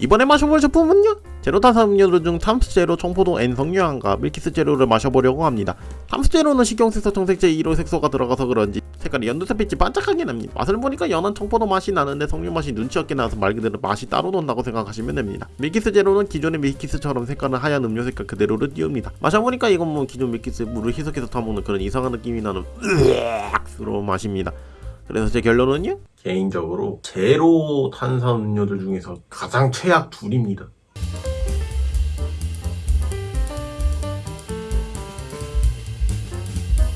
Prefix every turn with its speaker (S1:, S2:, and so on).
S1: 이번에 마셔볼 제품은요? 제로 탄산 음료들 중 탐스 제로 청포도 N 석유향과 밀키스 제로를 마셔보려고 합니다. 탐스 제로는 식용색소 청색제 1호 색소가 들어가서 그런지 색깔이 연두색빛이 반짝하게 납니다. 맛을 보니까 연한 청포도 맛이 나는데 석유 맛이 눈치 없게 나서 말 그대로 맛이 따로 논다고 생각하시면 됩니다. 밀키스 제로는 기존의 밀키스처럼 색깔은 하얀 음료 색깔 그대로를 띄웁니다. 마셔보니까 이건 뭐 기존 밀키스 물을 희석해서 타먹는 그런 이상한 느낌이 나는 으악스러운 맛입니다. 그래서 제 결론은요? 개인적으로 제로 탄산음료들 중에서 가장 최악 둘입니다.